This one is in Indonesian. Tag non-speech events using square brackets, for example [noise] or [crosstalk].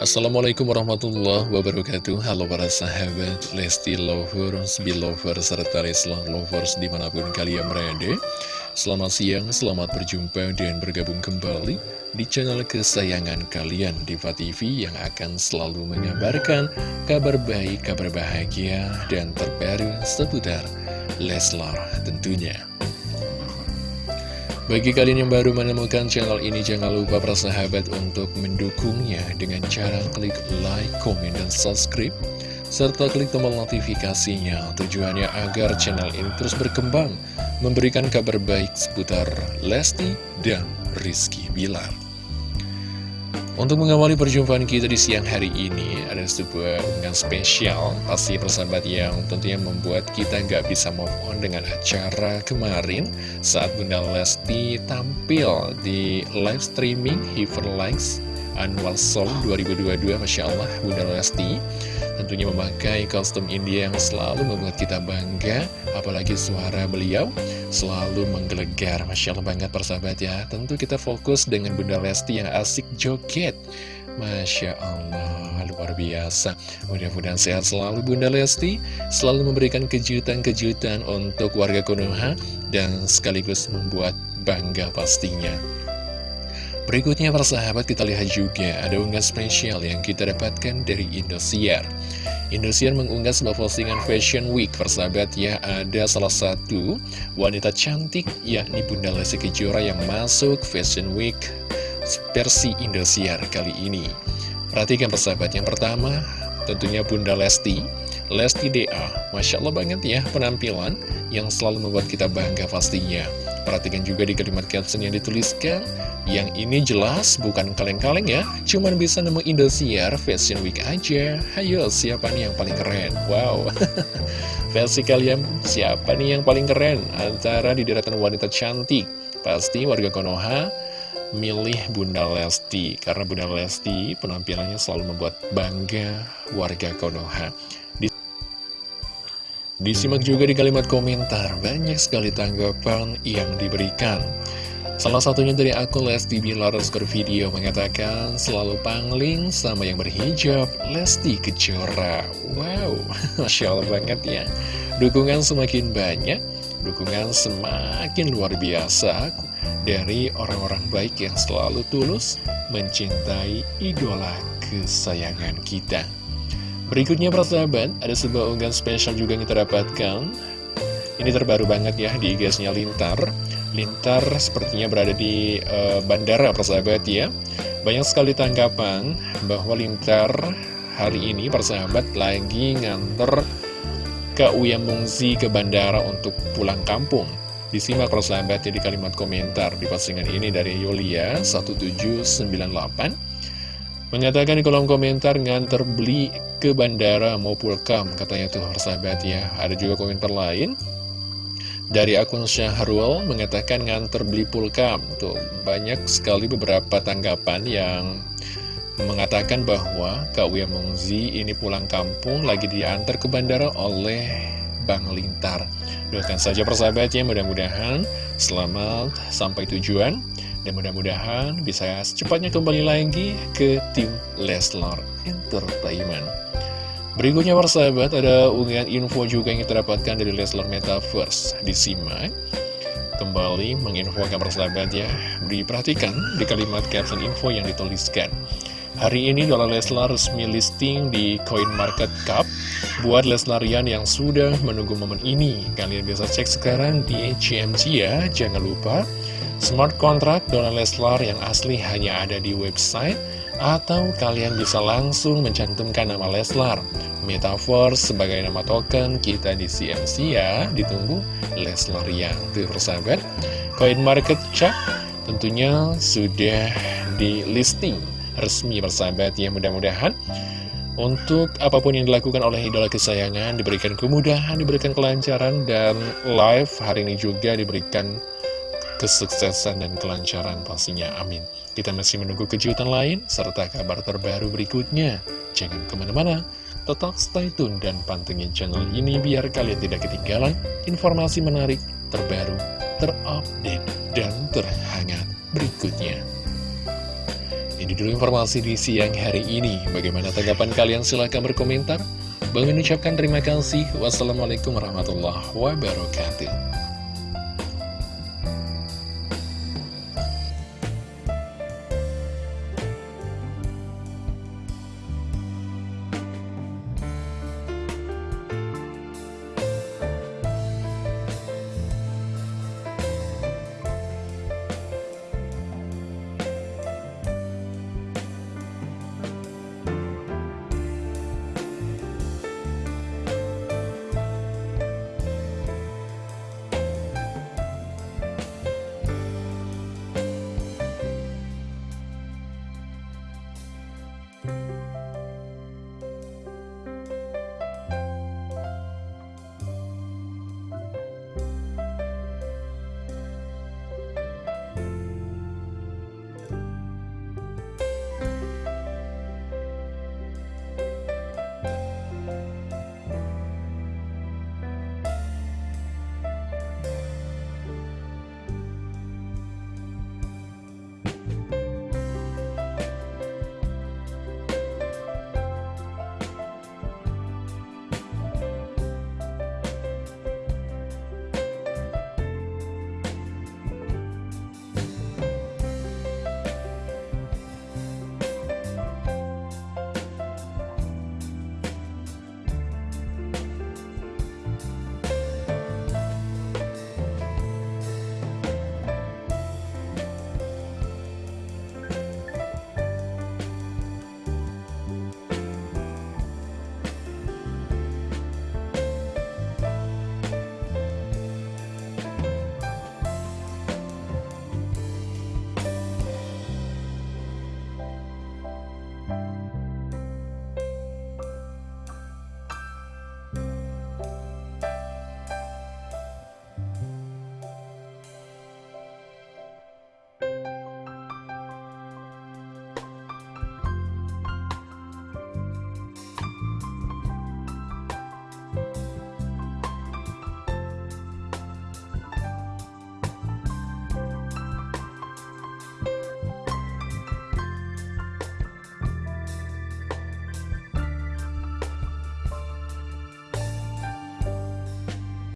Assalamualaikum warahmatullahi wabarakatuh. Halo para sahabat Lesti Lovers, Belovers, serta Leslar Lovers di mana pun kalian berada. Selamat siang, selamat berjumpa dan bergabung kembali di channel kesayangan kalian Diva TV yang akan selalu mengabarkan kabar baik, kabar bahagia, dan terbaru seputar Leslar tentunya bagi kalian yang baru menemukan channel ini, jangan lupa para sahabat untuk mendukungnya dengan cara klik like, komen, dan subscribe, serta klik tombol notifikasinya. Tujuannya agar channel ini terus berkembang, memberikan kabar baik seputar Lesti dan Rizky Bilar. Untuk mengawali perjumpaan kita di siang hari ini, ada sebuah unggahan spesial, pasti persahabat yang tentunya membuat kita nggak bisa move on dengan acara kemarin saat Bunda Lesti tampil di live streaming Hiver Likes Annual Song 2022, Masya Allah Bunda Lesti. Tentunya memakai kostum India yang selalu membuat kita bangga apalagi suara beliau selalu menggelegar. Masya Allah banget persahabat ya. Tentu kita fokus dengan Bunda Lesti yang asik joget. Masya Allah luar biasa. Mudah-mudahan sehat selalu Bunda Lesti. Selalu memberikan kejutan-kejutan untuk warga Konoha dan sekaligus membuat bangga pastinya Berikutnya persahabat kita lihat juga ada unggahan spesial yang kita dapatkan dari Indosiar. Indosiar mengunggah sebuah postingan Fashion Week persahabat ya. Ada salah satu wanita cantik yakni Bunda Lesti Kejora yang masuk Fashion Week versi Indosiar kali ini. Perhatikan persahabat yang pertama tentunya Bunda Lesti. Lesti DA Masya Allah banget ya penampilan yang selalu membuat kita bangga pastinya Perhatikan juga di kalimat caption yang dituliskan. Yang ini jelas bukan kaleng-kaleng ya. Cuman bisa nemu Indosiar Fashion Week aja. Hayo siapa nih yang paling keren? Wow. [laughs] Versi kalian siapa nih yang paling keren? Antara di deretan wanita cantik. Pasti warga Konoha milih Bunda Lesti. Karena Bunda Lesti penampilannya selalu membuat bangga warga Konoha Disimak juga di kalimat komentar, banyak sekali tanggapan yang diberikan. Salah satunya dari akun Lesti Bilar video mengatakan selalu pangling sama yang berhijab Lesti Kejora. Wow, [laughs] Masya Allah banget ya. Dukungan semakin banyak, dukungan semakin luar biasa dari orang-orang baik yang selalu tulus mencintai idola kesayangan kita. Berikutnya persahabat, ada sebuah unggahan spesial juga yang kita dapatkan. Ini terbaru banget ya di IG-nya Lintar. Lintar sepertinya berada di uh, bandara persahabat ya. Banyak sekali tanggapan bahwa Lintar hari ini persahabat lagi nganter ke Uya Mungzi ke bandara untuk pulang kampung. Disimak persahabat ya di kalimat komentar di postingan ini dari Yulia 1798 Mengatakan di kolom komentar nganter beli ke bandara mau pulkam Katanya tuh sahabat ya. Ada juga komentar lain. Dari akun Syahrul mengatakan nganter beli pulkam Tuh banyak sekali beberapa tanggapan yang Mengatakan bahwa Kak Wia Mungzi ini pulang kampung Lagi diantar ke bandara oleh Bang Lintar. Doakan saja persahabatnya mudah-mudahan Selamat sampai tujuan dan mudah-mudahan bisa secepatnya kembali lagi ke tim Leslar Entertainment. Berikutnya persahabat ada unggahan info juga yang kita dapatkan dari Leslar Metaverse. Disimak kembali menginfokan persahabat ya. Diperhatikan di kalimat caption info yang dituliskan. Hari ini dolar Leslar resmi listing di Coin Market Cap Buat Leslarian yang sudah menunggu momen ini Kalian bisa cek sekarang di HMC ya Jangan lupa Smart contract Dona Leslar yang asli hanya ada di website atau kalian bisa langsung mencantumkan nama Leslar. Metaverse sebagai nama token kita di CMC ya, ditunggu Leslar yang persahabat. Coin market cap tentunya sudah di listing resmi persahabat ya mudah-mudahan untuk apa pun yang dilakukan oleh idola kesayangan diberikan kemudahan, diberikan kelancaran dan live hari ini juga diberikan kesuksesan dan kelancaran pastinya, amin. Kita masih menunggu kejutan lain, serta kabar terbaru berikutnya. Jangan ke mana-mana, tetap stay tune dan pantengin channel ini biar kalian tidak ketinggalan informasi menarik, terbaru, terupdate, dan terhangat berikutnya. Ini dulu informasi di siang hari ini. Bagaimana tanggapan kalian? Silahkan berkomentar. Bang mengucapkan terima kasih. Wassalamualaikum warahmatullahi wabarakatuh.